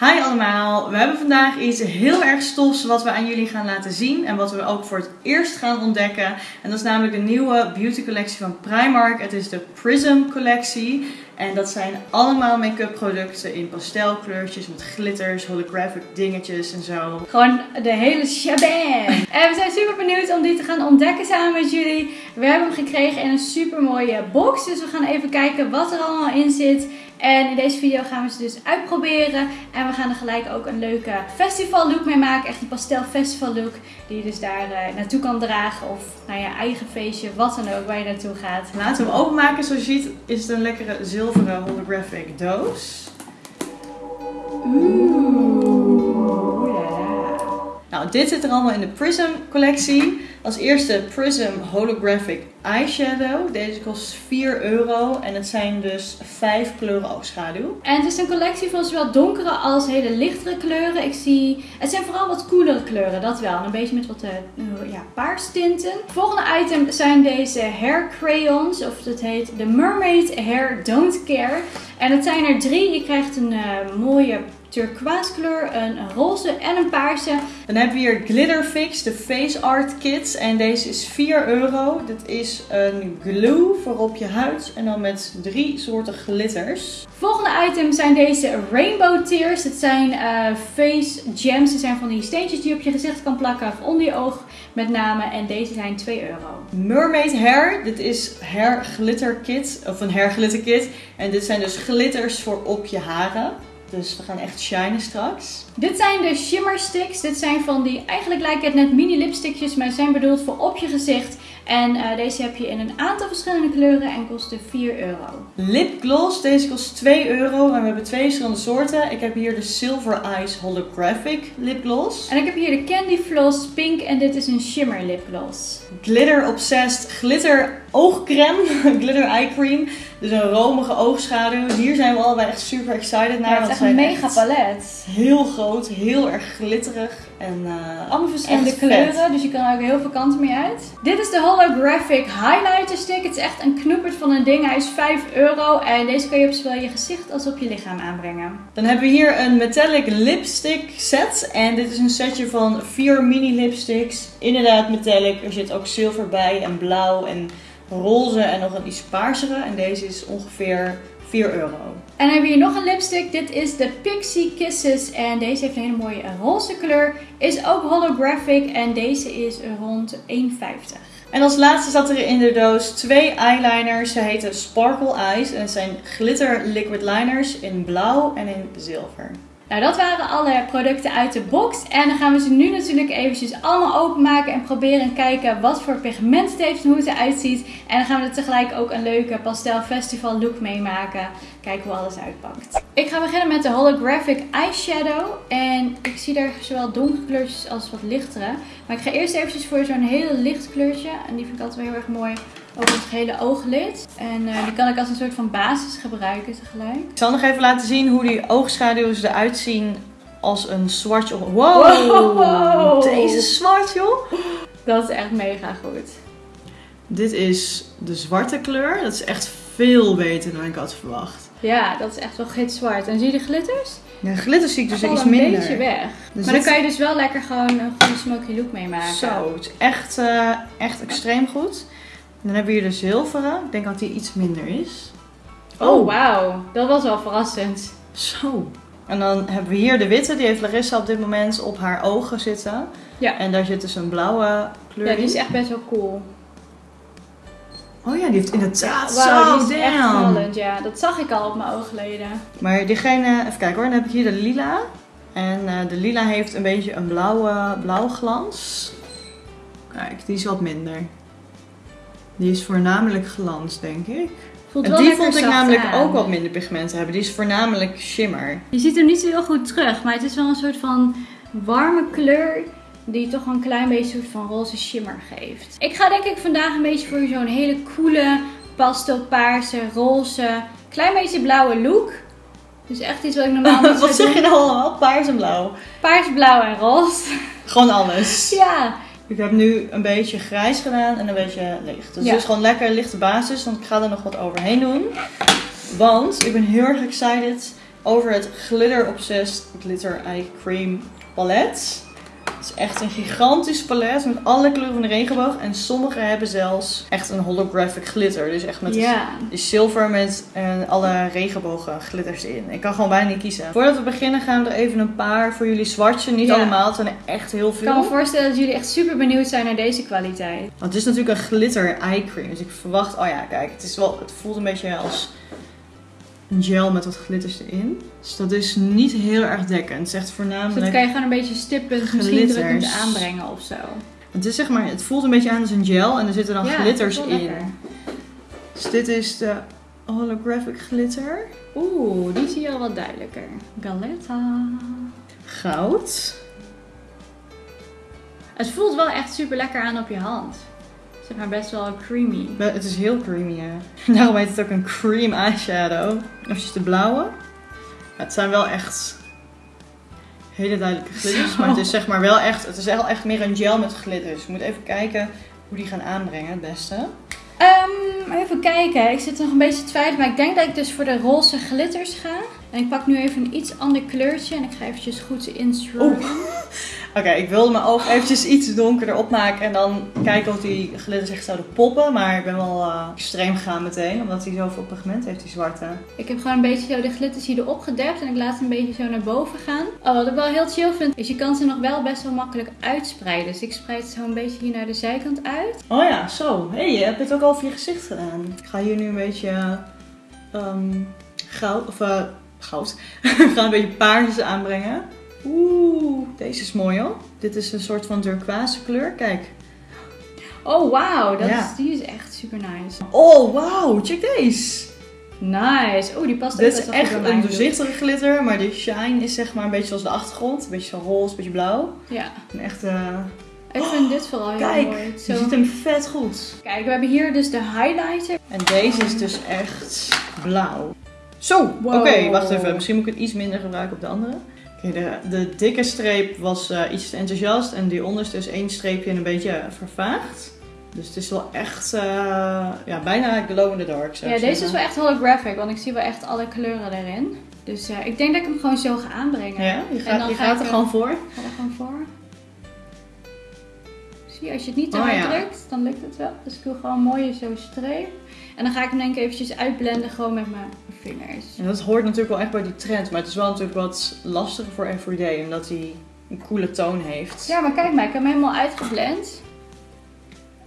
Hi allemaal, we hebben vandaag iets heel erg stofs wat we aan jullie gaan laten zien en wat we ook voor het eerst gaan ontdekken. En dat is namelijk de nieuwe beauty collectie van Primark. Het is de Prism collectie en dat zijn allemaal make-up producten in pastelkleurtjes met glitters, holographic dingetjes en zo. Gewoon de hele shabam. En we zijn super benieuwd om die te gaan ontdekken samen met jullie. We hebben hem gekregen in een super mooie box, dus we gaan even kijken wat er allemaal in zit. En in deze video gaan we ze dus uitproberen. En we gaan er gelijk ook een leuke festival look mee maken. Echt die pastel festival look. Die je dus daar uh, naartoe kan dragen. Of naar je eigen feestje, wat dan ook, waar je naartoe gaat. Laten we hem openmaken. Zoals je ziet is het een lekkere zilveren holographic doos. Oeh. Nou, dit zit er allemaal in de Prism collectie. Als eerste Prism Holographic Eyeshadow. Deze kost 4 euro en het zijn dus 5 kleuren oogschaduw. En het is een collectie van zowel donkere als hele lichtere kleuren. Ik zie, het zijn vooral wat coolere kleuren, dat wel. En een beetje met wat uh, ja, paarstinten. Het volgende item zijn deze hair crayons, of dat heet de Mermaid Hair Don't Care. En het zijn er drie. Je krijgt een uh, mooie turquoise kleur, een roze en een paarse. Dan hebben we hier Glitter Fix, de Face Art Kit. En deze is 4 euro. Dit is een glue voor op je huid. En dan met drie soorten glitters. Volgende item zijn deze Rainbow Tears. Het zijn uh, face gems. Ze zijn van die steentjes die je op je gezicht kan plakken of onder je oog met name. En deze zijn 2 euro. Mermaid Hair. Dit is Hair Glitter Kit. Of een Hair Glitter Kit. En dit zijn dus glitters voor op je haren. Dus we gaan echt shinen straks. Dit zijn de shimmer sticks. Dit zijn van die, eigenlijk lijken het net mini lipstickjes, maar zijn bedoeld voor op je gezicht. En uh, deze heb je in een aantal verschillende kleuren en kosten 4 euro. Lipgloss, deze kost 2 euro en we hebben twee verschillende soorten. Ik heb hier de Silver Eyes Holographic lipgloss. En ik heb hier de Candy Floss Pink en dit is een shimmer lipgloss. Glitter Obsessed Glitter oogcreme, glitter eye cream. Dus een romige oogschaduw. Hier zijn we allebei echt super excited naar. Ja, het is echt een mega palet. Heel groot, heel erg glitterig. En, uh, Allemaal verschillende kleuren, dus je kan ook heel veel kanten mee uit. Dit is de Holographic Highlighter Stick. Het is echt een knoepert van een ding. Hij is 5 euro en deze kan je op zowel je gezicht als op je lichaam aanbrengen. Dan hebben we hier een metallic lipstick set. En dit is een setje van vier mini lipsticks. Inderdaad metallic. Er zit ook zilver bij en blauw en roze en nog een iets paarsere. En deze is ongeveer 4 euro. En dan hebben we hier nog een lipstick. Dit is de Pixie Kisses. En deze heeft een hele mooie roze kleur. Is ook holographic. En deze is rond 1,50. En als laatste zat er in de doos twee eyeliners. Ze heten Sparkle Eyes. En het zijn glitter liquid liners in blauw en in zilver. Nou, dat waren alle producten uit de box. En dan gaan we ze nu natuurlijk eventjes allemaal openmaken en proberen en kijken wat voor pigment het heeft en hoe het eruit ziet. En dan gaan we er tegelijk ook een leuke pastel festival look meemaken. Kijken hoe alles uitpakt. Ik ga beginnen met de holographic eyeshadow. En ik zie daar zowel donkere kleurtjes als wat lichtere. Maar ik ga eerst eventjes voor zo'n hele licht kleurtje. En die vind ik altijd wel heel erg mooi over het hele ooglid. En uh, die kan ik als een soort van basis gebruiken tegelijk. Ik zal nog even laten zien hoe die oogschaduws eruit zien als een zwart. Wow, wow! Deze zwart joh! Dat is echt mega goed. Dit is de zwarte kleur. Dat is echt veel beter dan ik had verwacht. Ja, dat is echt wel gitzwart. En zie je de glitters? Ja, glitters zie ik dus iets minder. een beetje weg. Dus maar dan kan je dus wel lekker gewoon een goede smoky look mee maken. Zo, het is echt, uh, echt extreem goed. Dan hebben we hier de zilveren. Ik denk dat die iets minder is. Oh, oh wauw. Dat was wel verrassend. Zo. En dan hebben we hier de witte. Die heeft Larissa op dit moment op haar ogen zitten. Ja. En daar zit dus een blauwe kleur Ja, die is echt best wel cool. Oh ja, die heeft inderdaad wow, zo, die is echt vallend, ja. Dat zag ik al op mijn oogleden. Maar diegene, even kijken hoor, dan heb ik hier de lila. En uh, de lila heeft een beetje een blauwe, blauwe glans. Kijk, die is wat minder. Die is voornamelijk glans, denk ik. Voelt en wel die vond ik namelijk aan. ook wat minder pigmenten hebben. Die is voornamelijk shimmer. Je ziet hem niet zo heel goed terug, maar het is wel een soort van warme kleur die toch een klein beetje een soort van roze shimmer geeft. Ik ga denk ik vandaag een beetje voor zo'n hele coole pastelpaarse, roze, klein beetje blauwe look. Dus echt iets wat ik normaal niet Wat zeg je nou allemaal? Paars en blauw? Paars, blauw en roze. Gewoon alles. Ja. Ik heb nu een beetje grijs gedaan en een beetje licht. Dus Ja. het is gewoon lekker lichte basis, want ik ga er nog wat overheen doen. Want ik ben heel erg excited over het Glitter Obsessed Glitter Eye Cream palet. Het is echt een gigantisch palet met alle kleuren van de regenboog. En sommige hebben zelfs echt een holographic glitter. Dus echt met de zilver met eh, alle regenbogen glitters in. Ik kan gewoon bijna niet kiezen. Voordat we beginnen gaan we er even een paar voor jullie swatchen. Niet allemaal, het zijn er echt heel Ik kan me veel. voorstellen dat jullie echt super benieuwd zijn naar deze kwaliteit. Want het is natuurlijk een glitter eye cream. Dus ik verwacht, oh ja, kijk, het, is wel, het voelt een beetje als een gel met wat glitters erin. Dus dat is niet heel erg dekkend. Het is echt Dus voornamelijk... dat kan je gewoon een beetje stippend, misschien drukkend aanbrengen of zo. Het is zeg maar, het voelt een beetje aan als een gel en er zitten dan Ja, glitters in. lekker. Dus dit is de holographic glitter. Oeh, die zie je al wat duidelijker. Galetta. Goud. Het voelt wel echt super lekker aan op je hand. Zeg maar best wel creamy. Maar Het is heel creamy, ja. Daarom heet het ook een cream eyeshadow. Even de blauwe. Ja, het zijn wel echt hele duidelijke glitters. Zo. Maar het is zeg maar wel echt, het is wel echt meer een gel met glitters. Ik moet even kijken hoe die gaan aanbrengen het beste. Ehm, even kijken. Ik zit nog een beetje te twijfelen. Maar ik denk dat ik dus voor de roze glitters ga. En ik pak nu even een iets ander kleurtje. En ik ga eventjes goed instrooien. Oké, ik wilde mijn oog eventjes iets donkerder opmaken en dan kijken of die glitters echt zouden poppen. Maar ik ben wel eh, extreem gegaan meteen, omdat hij zoveel pigment heeft, die zwarte. Ik heb gewoon een beetje zo de glitters hier erop gedept. En ik laat ze een beetje zo naar boven gaan. Oh, wat ik wel heel chill vind, is je kan ze nog wel best wel makkelijk uitspreiden. Dus ik spreid ze zo een beetje hier naar de zijkant uit. Oh ja, zo. Hé, hey, je hebt het ook al voor je gezicht gedaan. Ik ga hier nu een beetje ehm, goud, of eh, goud. Ik ga een beetje paars aanbrengen. Oeh, deze is mooi hoor. Dit is een soort van turquoise kleur. Kijk. Oh, wauw. Ja. is- Die is echt super nice. Oh, wauw. Check deze. Nice. Oeh, die past Dit is best wel goed echt een doorzichtige glitter, maar de shine is zeg maar een beetje zoals de achtergrond. Een beetje zo roze, een beetje blauw. Ja. Een echt, eh, Ik vind dit vooral heel Kijk, mooi. je Zo. ziet hem vet goed. Kijk, we hebben hier dus de highlighter. En deze is dus echt blauw. Zo, Wow. oké, wacht even. Misschien moet ik het iets minder gebruiken op de andere. Oké, de, de dikke streep was eh, iets te enthousiast en die onderste is één streepje en een beetje vervaagd. Dus het is wel echt, eh, ja, bijna glow in the dark Ja, deze is wel echt holographic, want ik zie wel echt alle kleuren erin. Dus eh, ik denk dat ik hem gewoon zo ga aanbrengen. Ja, je En gaat, dan je ga gaat er gewoon voor. Ga er gewoon voor. Zie je, als je het niet te Oh, hard ja. drukt, dan lukt het wel. Dus ik doe gewoon een mooie zo streep. En dan ga ik hem denk ik eventjes uitblenden gewoon met mijn vingers. En dat hoort natuurlijk wel echt bij die trend, maar het is wel natuurlijk wat lastiger voor everyday, omdat hij een coole toon heeft. Ja, maar kijk maar, ik heb hem helemaal uitgeblend.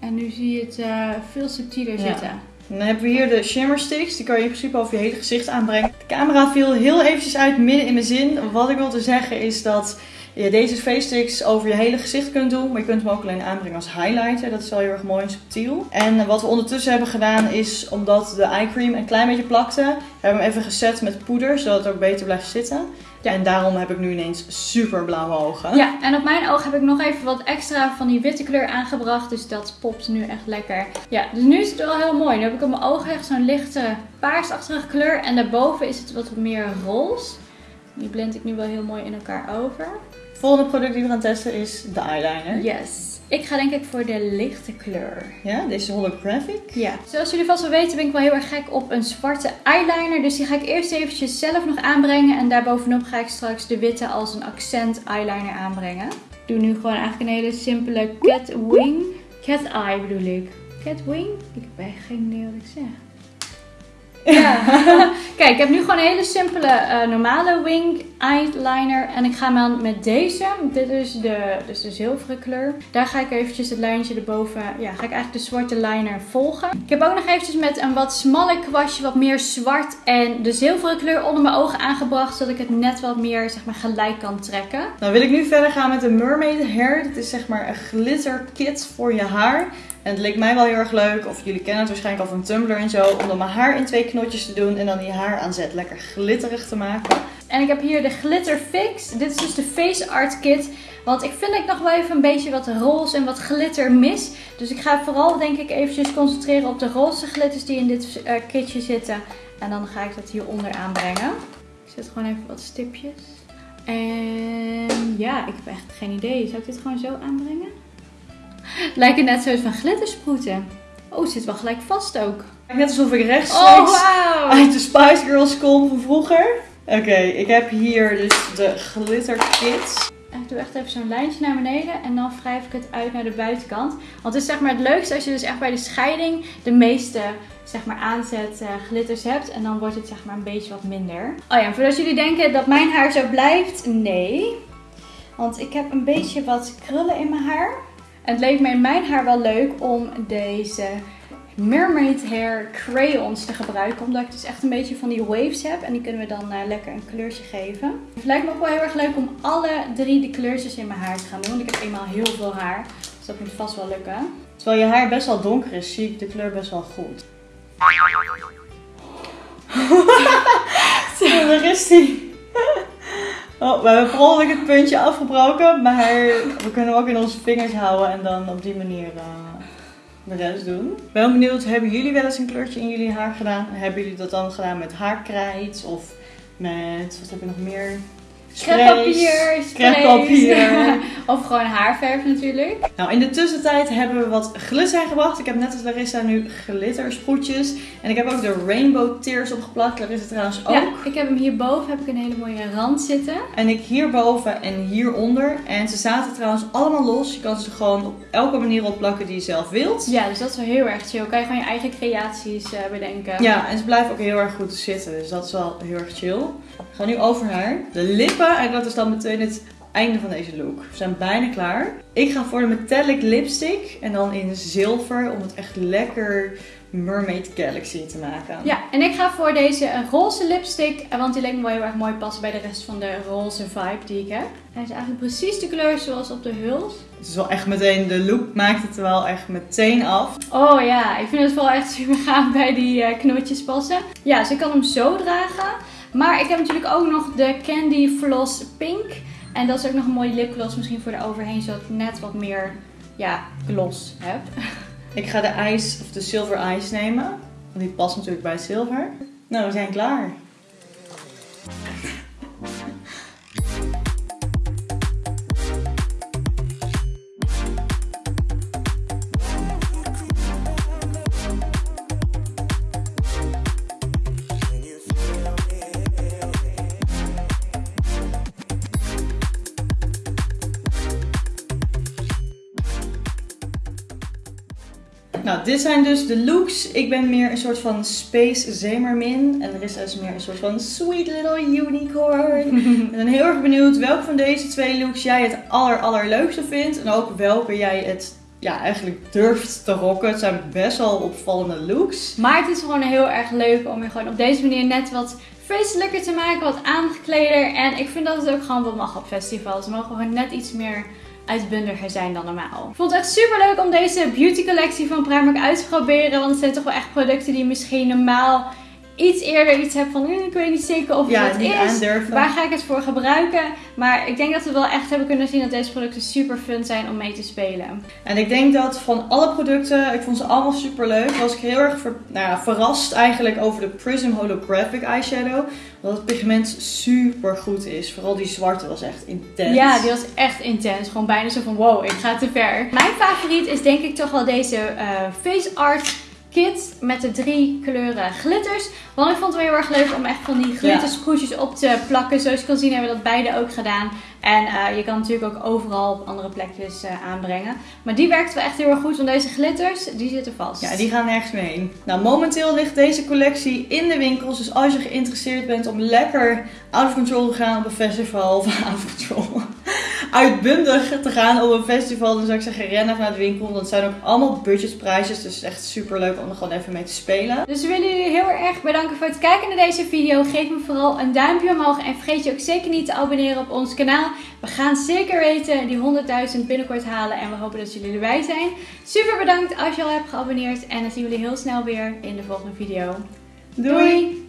En nu zie je het eh, veel subtieler Ja. zitten. En dan hebben we hier de shimmer sticks. Die kan je in principe over je hele gezicht aanbrengen. De camera viel heel eventjes uit midden in mijn zin. Wat ik wil te zeggen is dat je deze face sticks over je hele gezicht kunt doen. Maar je kunt hem ook alleen aanbrengen als highlighter. Dat is wel heel erg mooi en subtiel. En wat we ondertussen hebben gedaan is, omdat de eye cream een klein beetje plakte, hebben we hem even gezet met poeder. Zodat het ook beter blijft zitten. Ja. En daarom heb ik nu ineens super blauwe ogen. Ja, en op mijn oog heb ik nog even wat extra van die witte kleur aangebracht. Dus dat popt nu echt lekker. Ja, dus nu is het wel heel mooi. Nu heb ik op mijn ogen echt zo'n lichte paarsachtige kleur. En daarboven is het wat meer roze. Die blend ik nu wel heel mooi in elkaar over. Het volgende product die we gaan testen is de eyeliner. Yes. Ik ga denk ik voor de lichte kleur. Ja, deze holographic. Ja. Zoals jullie vast wel weten ben ik wel heel erg gek op een zwarte eyeliner. Dus die ga ik eerst eventjes zelf nog aanbrengen. En daarbovenop ga ik straks de witte als een accent eyeliner aanbrengen. Ik doe nu gewoon eigenlijk een hele simpele cat wing. Cat eye bedoel ik. Cat wing? Ik heb echt geen idee wat ik zeg. Ja. Kijk, ik heb nu gewoon een hele simpele eh, normale wing eyeliner. En ik ga hem aan met deze. Dit is de, dus de zilveren kleur. Daar ga ik eventjes het lijntje erboven. Ja, ga ik eigenlijk de zwarte liner volgen. Ik heb ook nog eventjes met een wat smaller kwastje wat meer zwart en de zilveren kleur onder mijn ogen aangebracht. Zodat ik het net wat meer zeg maar gelijk kan trekken. Nou wil ik nu verder gaan met de Mermaid Hair. Dit is zeg maar een glitter kit voor je haar. En het leek mij wel heel erg leuk, of jullie kennen het waarschijnlijk al van Tumblr en zo, om dan mijn haar in twee knotjes te doen en dan die haar aanzet lekker glitterig te maken. En ik heb hier de Glitter Fix. Dit is dus de Face Art Kit. Want ik vind dat ik nog wel even een beetje wat roze en wat glitter mis. Dus ik ga vooral denk ik eventjes concentreren op de roze glitters die in dit eh, kitje zitten. En dan ga ik dat hieronder aanbrengen. Ik zet gewoon even wat stipjes. En ja, ik heb echt geen idee. Zou ik dit gewoon zo aanbrengen? Het lijken net zo'n van glittersproeten. Oh, het zit wel gelijk vast ook. Net alsof ik Oh, rechtstreeks wauw! uit de Spice Girls kom van vroeger. Oké, ik heb hier dus de glitter kits. Ik doe echt even zo'n lijntje naar beneden en dan wrijf ik het uit naar de buitenkant. Want het is zeg maar het leukste als je dus echt bij de scheiding de meeste zeg maar aanzet uh, glitters hebt. En dan wordt het zeg maar een beetje wat minder. Oh ja, voordat jullie denken dat mijn haar zo blijft, nee. Want ik heb een beetje wat krullen in mijn haar. En het leek me in mijn haar wel leuk om deze Mermaid Hair crayons te gebruiken. Omdat ik dus echt een beetje van die waves heb. En die kunnen we dan uh, lekker een kleurtje geven. Het lijkt me ook wel heel erg leuk om alle drie de kleurtjes in mijn haar te gaan doen. Want ik heb eenmaal heel veel haar. Dus dat moet vast wel lukken. Terwijl je haar best wel donker is, zie ik de kleur best wel goed. Zo, daar is die. Oh, we hebben per het puntje afgebroken, maar we kunnen hem ook in onze vingers houden en dan op die manier uh, de rest doen. Ben benieuwd, hebben jullie wel eens een kleurtje in jullie haar gedaan? Hebben jullie dat dan gedaan met haarkrijt of met, wat heb je nog meer? Kreppapier, kreppapier. of gewoon haarverf natuurlijk. Nou, in de tussentijd hebben we wat glitter gebracht. Ik heb net als Larissa nu glittersproetjes. En ik heb ook de rainbow tears opgeplakt. Larissa trouwens ook. Ja, ik heb hem hierboven heb ik een hele mooie rand zitten. En ik hierboven en hieronder. En ze zaten trouwens allemaal los. Je kan ze gewoon op elke manier opplakken die je zelf wilt. Ja, dus dat is wel heel erg chill. Kan je gewoon je eigen creaties uh, bedenken. Ja, en ze blijven ook heel erg goed zitten. Dus dat is wel heel erg chill. Ga nu over naar de lippen. En dat is dan meteen het einde van deze look. We zijn bijna klaar. Ik ga voor de metallic lipstick. En dan in zilver om het echt lekker Mermaid Galaxy te maken. Ja, en ik ga voor deze roze lipstick. Want die lijkt me wel heel erg mooi passen bij de rest van de roze vibe die ik heb. Hij is eigenlijk precies de kleur zoals op de huls. Het is wel echt meteen, de look maakt het wel echt meteen af. Oh ja, ik vind het wel echt super gaaf bij die uh, knootjes passen. Ja, dus ik kan hem zo dragen. Maar ik heb natuurlijk ook nog de Candy Floss Pink. En dat is ook nog een mooie lipgloss misschien voor de overheen. Zodat ik net wat meer ja, gloss heb. Ik ga de ijs of de silver ice nemen. Want die past natuurlijk bij zilver. Nou, we zijn klaar. Dit zijn dus de looks. Ik ben meer een soort van space zemermin. En er is dus meer een soort van sweet little unicorn. ik ben heel erg benieuwd welke van deze twee looks jij het aller allerleukste vindt. En ook welke jij het ja, eigenlijk durft te rocken. Het zijn best wel opvallende looks. Maar het is gewoon heel erg leuk om je gewoon op deze manier net wat feestelijker te maken. Wat aangekleder. En ik vind dat het ook gewoon wat mag op festivals. Ze mogen gewoon net iets meer uitbundiger zijn dan normaal. Ik vond het echt super leuk om deze beauty collectie van Primark uit te proberen. Want het zijn toch wel echt producten die misschien normaal iets eerder iets heb van hm, ik weet niet zeker of het is. Aandurven. Waar ga ik het voor gebruiken? Maar ik denk dat we wel echt hebben kunnen zien dat deze producten super fun zijn om mee te spelen. En ik denk dat van alle producten, ik vond ze allemaal super leuk. Was ik heel erg nou ja, verrast eigenlijk over de Prism Holographic Eyeshadow. Dat het pigment super goed is. Vooral die zwarte was echt intens. Ja, die was echt intens. Gewoon bijna zo van wow, ik ga te ver. Mijn favoriet is denk ik toch wel deze uh, Face Art kit met de drie kleuren glitters. Want ik vond het wel heel erg leuk om echt van die glittersproetjes op te plakken. Zoals je kan zien hebben we dat beide ook gedaan. En uh, je kan natuurlijk ook overal op andere plekjes uh, aanbrengen. Maar die werkt wel echt heel erg goed, want deze glitters, die zitten vast. Ja, die gaan nergens mee heen. Nou, momenteel ligt deze collectie in de winkels. Dus als je geïnteresseerd bent om lekker out of control te gaan op een festival, of out of control, uitbundig te gaan op een festival, dan zou ik zeggen rennen naar de winkel. Dat zijn ook allemaal budgetprijsjes, dus het is echt super leuk om er gewoon even mee te spelen. Dus we willen jullie heel erg bedanken voor het kijken naar deze video. Geef me vooral een duimpje omhoog en vergeet je ook zeker niet te abonneren op ons kanaal. We gaan zeker weten die 100.000 binnenkort halen en we hopen dat jullie erbij zijn. Super bedankt als je al hebt geabonneerd en dan zien we jullie heel snel weer in de volgende video. Doei.